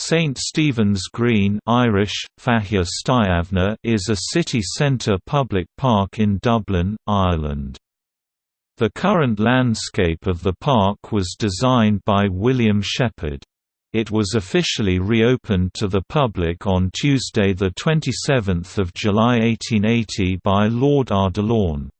St Stephen's Green Irish, is a city centre public park in Dublin, Ireland. The current landscape of the park was designed by William Shepherd. It was officially reopened to the public on Tuesday 27 July 1880 by Lord Ardilaun.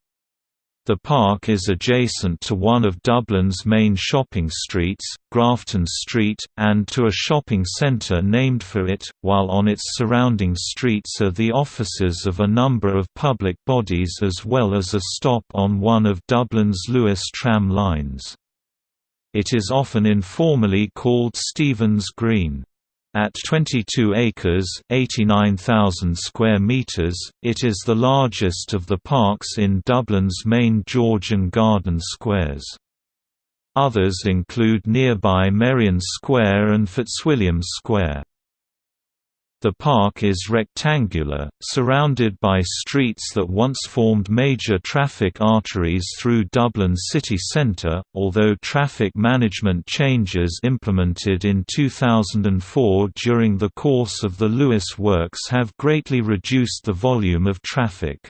The park is adjacent to one of Dublin's main shopping streets, Grafton Street, and to a shopping centre named for it, while on its surrounding streets are the offices of a number of public bodies as well as a stop on one of Dublin's Luas tram lines. It is often informally called Stephen's Green. At 22 acres (89,000 square meters), it is the largest of the parks in Dublin's main Georgian garden squares. Others include nearby Merrion Square and Fitzwilliam Square. The park is rectangular, surrounded by streets that once formed major traffic arteries through Dublin city centre, although traffic management changes implemented in 2004 during the course of the Luas works have greatly reduced the volume of traffic.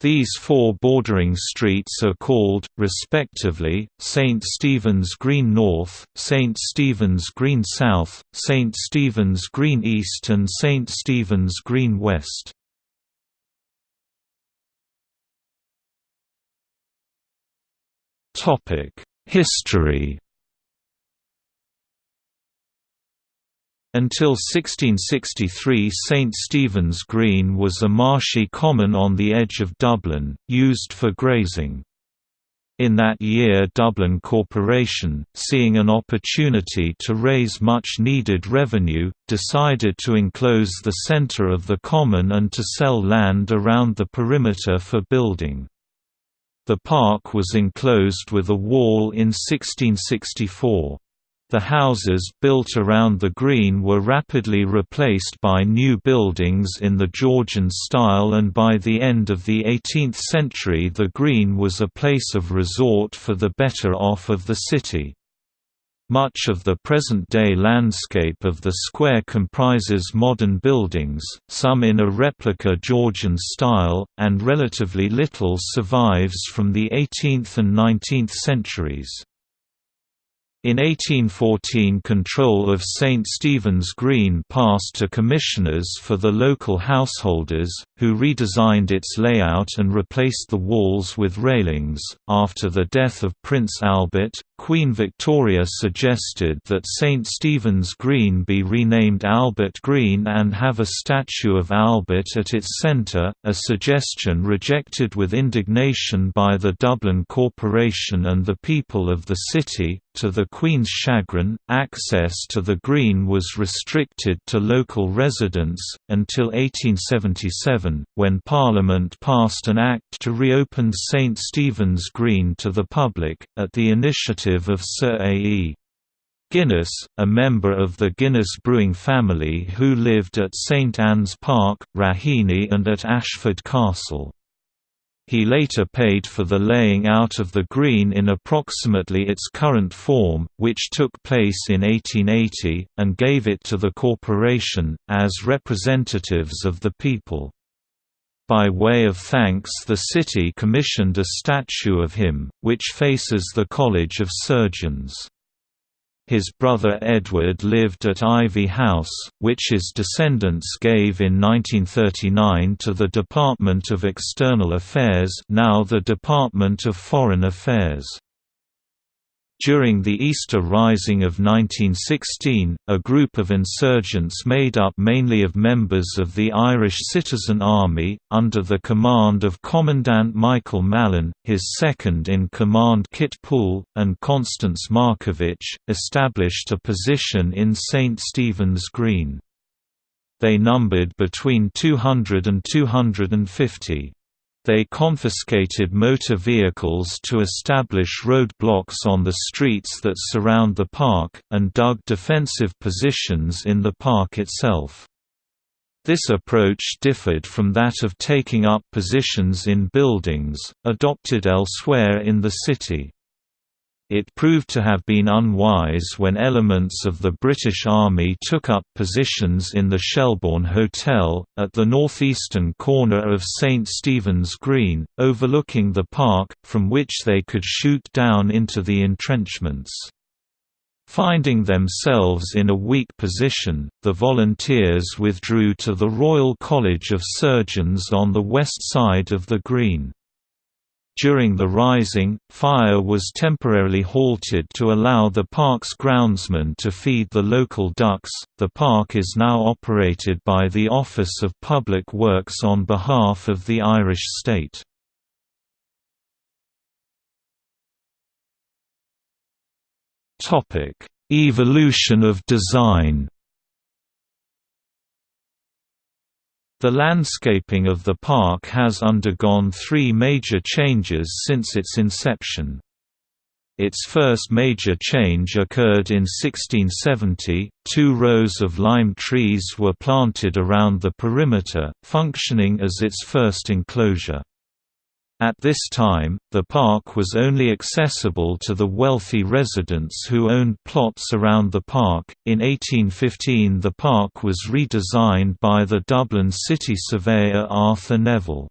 These four bordering streets are called, respectively, St. Stephen's Green North, St. Stephen's Green South, St. Stephen's Green East and St. Stephen's Green West. History Until 1663 St Stephen's Green was a marshy common on the edge of Dublin, used for grazing. In that year Dublin Corporation, seeing an opportunity to raise much-needed revenue, decided to enclose the centre of the common and to sell land around the perimeter for building. The park was enclosed with a wall in 1664. The houses built around the green were rapidly replaced by new buildings in the Georgian style and by the end of the 18th century the green was a place of resort for the better off of the city. Much of the present-day landscape of the square comprises modern buildings, some in a replica Georgian style, and relatively little survives from the 18th and 19th centuries. In 1814 control of St Stephen's Green passed to commissioners for the local householders, who redesigned its layout and replaced the walls with railings. After the death of Prince Albert, Queen Victoria suggested that St Stephen's Green be renamed Albert Green and have a statue of Albert at its centre, a suggestion rejected with indignation by the Dublin Corporation and the people of the city. To the Queen's chagrin, access to the Green was restricted to local residents, until 1877, when Parliament passed an Act to reopen St Stephen's Green to the public, at the initiative of Sir A. E. Guinness, a member of the Guinness brewing family who lived at St Anne's Park, Raheny and at Ashford Castle. He later paid for the laying out of the green in approximately its current form, which took place in 1880, and gave it to the corporation, as representatives of the people. By way of thanks the city commissioned a statue of him, which faces the College of Surgeons. His brother Edward lived at Ivy House, which his descendants gave in 1939 to the Department of External Affairs now the Department of Foreign Affairs. During the Easter Rising of 1916, a group of insurgents made up mainly of members of the Irish Citizen Army, under the command of Commandant Michael Mallin, his second-in-command Kit Poole, and Constance Markievicz, established a position in St. Stephen's Green. They numbered between 200 and 250. They confiscated motor vehicles to establish roadblocks on the streets that surround the park, and dug defensive positions in the park itself. This approach differed from that of taking up positions in buildings, adopted elsewhere in the city. It proved to have been unwise when elements of the British Army took up positions in the Shelbourne Hotel, at the northeastern corner of St Stephen's Green, overlooking the park, from which they could shoot down into the entrenchments. Finding themselves in a weak position, the volunteers withdrew to the Royal College of Surgeons on the west side of the Green. During the rising, fire was temporarily halted to allow the park's groundsmen to feed the local ducks. The park is now operated by the Office of Public Works on behalf of the Irish state. Topic: Evolution of design. The landscaping of the park has undergone three major changes since its inception. Its first major change occurred in 1670, two rows of lime trees were planted around the perimeter, functioning as its first enclosure. At this time, the park was only accessible to the wealthy residents who owned plots around the park. In 1815, the park was redesigned by the Dublin city surveyor Arthur Neville.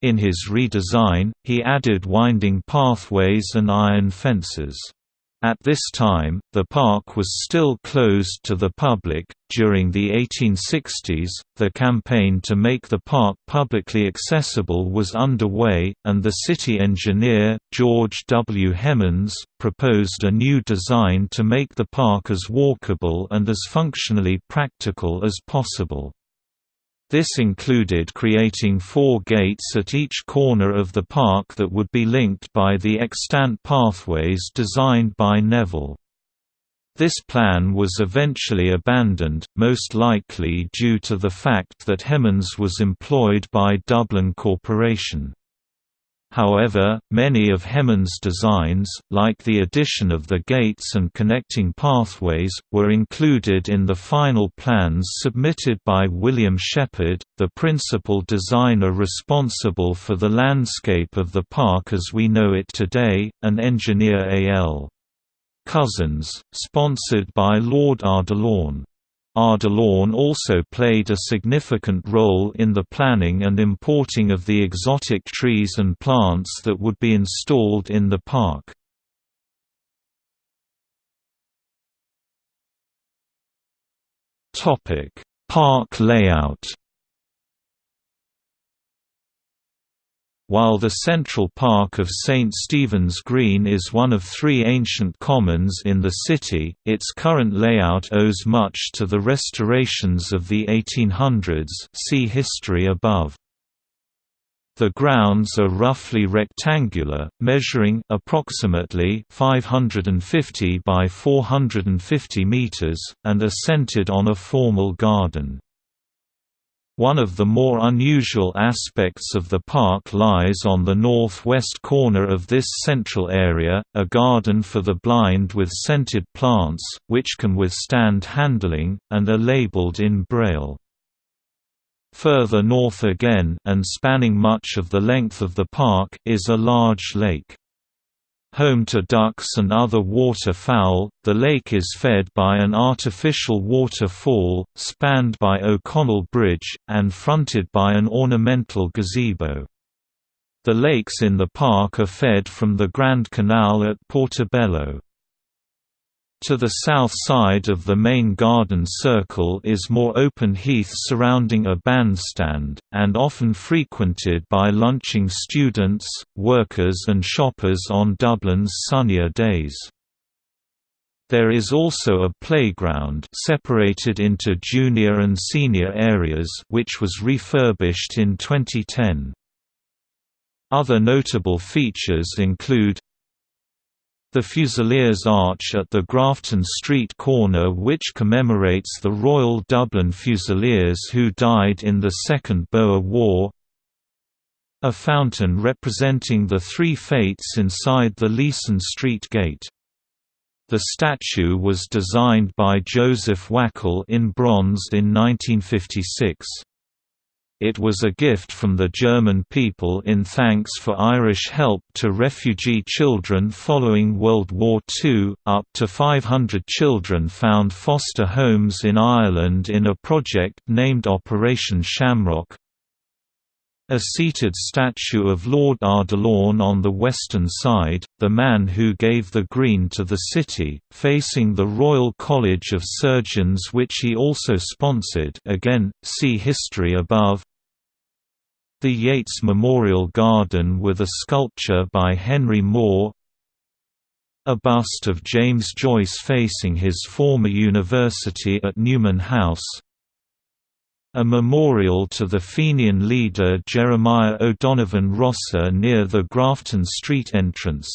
In his redesign, he added winding pathways and iron fences. At this time, the park was still closed to the public. During the 1860s, the campaign to make the park publicly accessible was underway, and the city engineer, George W. Hemans, proposed a new design to make the park as walkable and as functionally practical as possible. This included creating four gates at each corner of the park that would be linked by the extant pathways designed by Neville. This plan was eventually abandoned, most likely due to the fact that Hemans was employed by Dublin Corporation. However, many of Hemans' designs, like the addition of the gates and connecting pathways, were included in the final plans submitted by William Shepard, the principal designer responsible for the landscape of the park as we know it today, and engineer A.L. Cousins, sponsored by Lord Ardilaun. Ardilaun also played a significant role in the planning and importing of the exotic trees and plants that would be installed in the park. Park layout While the central park of St. Stephen's Green is one of three ancient commons in the city, its current layout owes much to the restorations of the 1800s see history above. The grounds are roughly rectangular, measuring approximately 550 by 450 meters, and are centered on a formal garden. One of the more unusual aspects of the park lies on the northwest corner of this central area, a garden for the blind with scented plants, which can withstand handling, and are labeled in Braille. Further north again and spanning much of the length of the park is a large lake. Home to ducks and other waterfowl, the lake is fed by an artificial waterfall, spanned by O'Connell Bridge, and fronted by an ornamental gazebo. The lakes in the park are fed from the Grand Canal at Portobello. To the south side of the main garden circle is more open heath surrounding a bandstand, and often frequented by lunching students, workers and shoppers on Dublin's sunnier days. There is also a playground separated into junior and senior areas which was refurbished in 2010. Other notable features include the Fusiliers Arch at the Grafton Street corner which commemorates the Royal Dublin Fusiliers who died in the Second Boer War A fountain representing the three fates inside the Leeson Street Gate. The statue was designed by Joseph Wackel in bronze in 1956. It was a gift from the German people in thanks for Irish help to refugee children following World War II. Up to 500 children found foster homes in Ireland in a project named Operation Shamrock. A seated statue of Lord Ardilaun on the western side, the man who gave the green to the city, facing the Royal College of Surgeons which he also sponsored again, see history above. The Yeats Memorial Garden with a sculpture by Henry Moore. A bust of James Joyce facing his former university at Newman House a memorial to the Fenian leader Jeremiah O'Donovan Rossa near the Grafton Street entrance.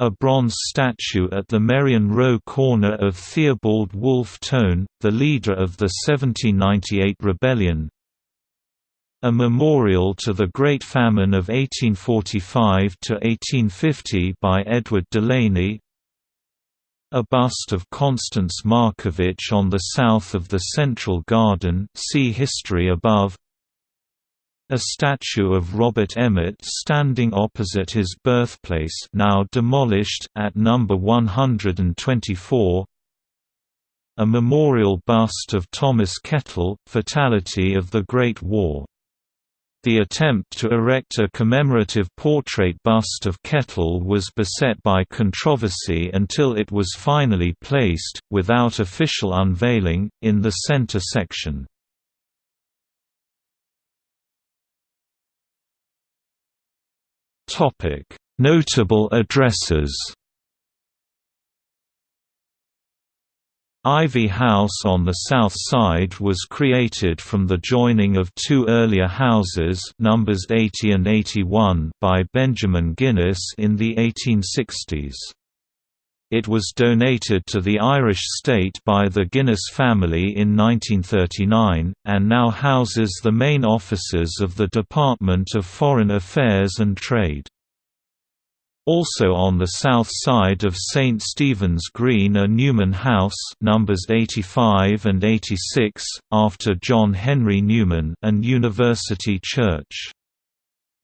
A bronze statue at the Merrion Row corner of Theobald Wolfe Tone, the leader of the 1798 rebellion. A memorial to the Great Famine of 1845–1850 by Edward Delaney, a bust of Constance Markievicz on the south of the Central Garden see history above. A statue of Robert Emmet standing opposite his birthplace now demolished at number 124. A memorial bust of Thomas Kettle, Fatality of the Great War the attempt to erect a commemorative portrait bust of Kettle was beset by controversy until it was finally placed, without official unveiling, in the center section. Notable addresses Ivy House on the south side was created from the joining of two earlier houses numbers 80 and 81 by Benjamin Guinness in the 1860s. It was donated to the Irish state by the Guinness family in 1939, and now houses the main offices of the Department of Foreign Affairs and Trade. Also on the south side of St Stephen's Green are Newman House numbers 85 and 86, after John Henry Newman and University Church.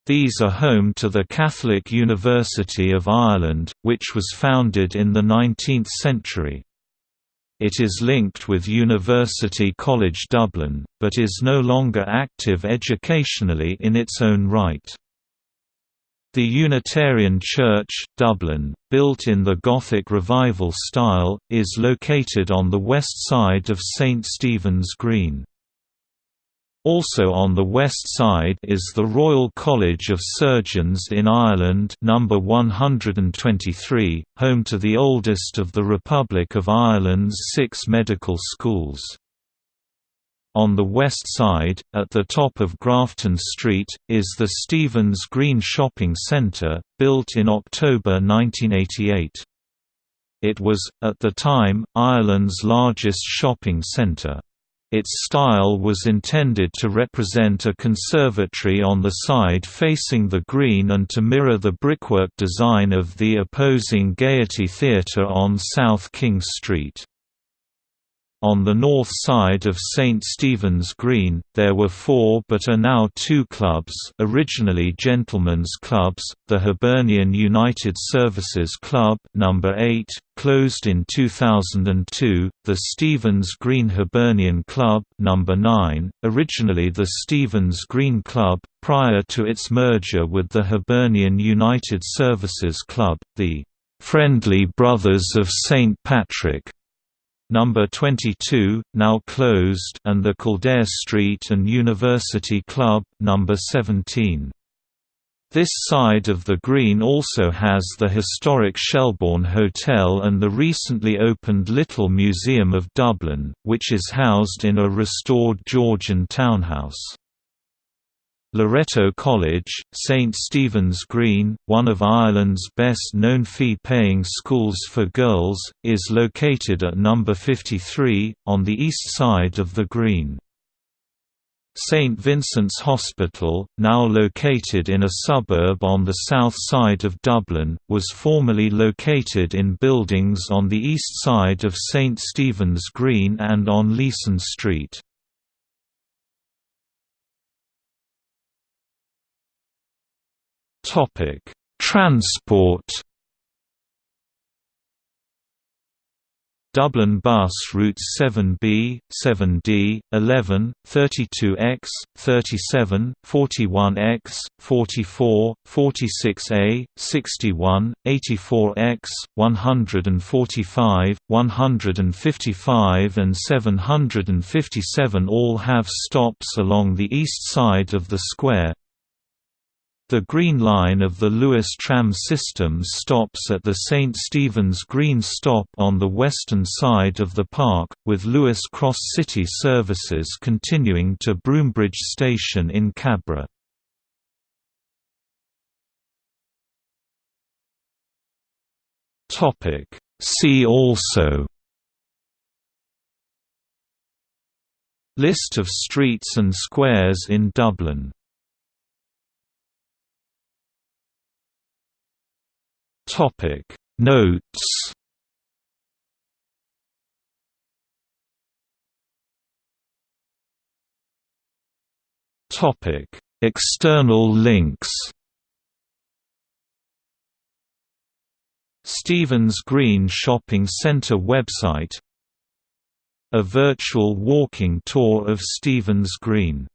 These are home to the Catholic University of Ireland, which was founded in the 19th century. It is linked with University College Dublin, but is no longer active educationally in its own right. The Unitarian Church, Dublin, built in the Gothic Revival style, is located on the west side of St Stephen's Green. Also on the west side is the Royal College of Surgeons in Ireland number 123, home to the oldest of the Republic of Ireland's six medical schools. On the west side, at the top of Grafton Street, is the Stephen's Green Shopping Centre, built in October 1988. It was, at the time, Ireland's largest shopping centre. Its style was intended to represent a conservatory on the side facing the green and to mirror the brickwork design of the opposing Gaiety Theatre on South King Street. On the north side of St. Stephen's Green, there were four but are now two clubs originally gentlemen's clubs, the Hibernian United Services Club number 8, closed in 2002, the Stephen's Green Hibernian Club number 9, originally the Stephen's Green Club, prior to its merger with the Hibernian United Services Club, the "'Friendly Brothers of St. Patrick' Number 22, now closed, and the Kildare Street and University Club, number 17. This side of the green also has the historic Shelbourne Hotel and the recently opened Little Museum of Dublin, which is housed in a restored Georgian townhouse. Loreto College, St Stephen's Green, one of Ireland's best-known fee-paying schools for girls, is located at number 53, on the east side of the Green. St Vincent's Hospital, now located in a suburb on the south side of Dublin, was formerly located in buildings on the east side of St Stephen's Green and on Leeson Street. Transport Dublin Bus routes 7B, 7D, 11, 32X, 37, 41X, 44, 46A, 61, 84X, 145, 155 and 757 all have stops along the east side of the square, the Green Line of the Luas tram system stops at the St. Stephen's Green stop on the western side of the park, with Luas Cross City services continuing to Broombridge Station in Cabra. See also List of streets and squares in Dublin Topic Notes. Topic External links. Stephen's Green Shopping Centre website. A virtual walking tour of Stephen's Green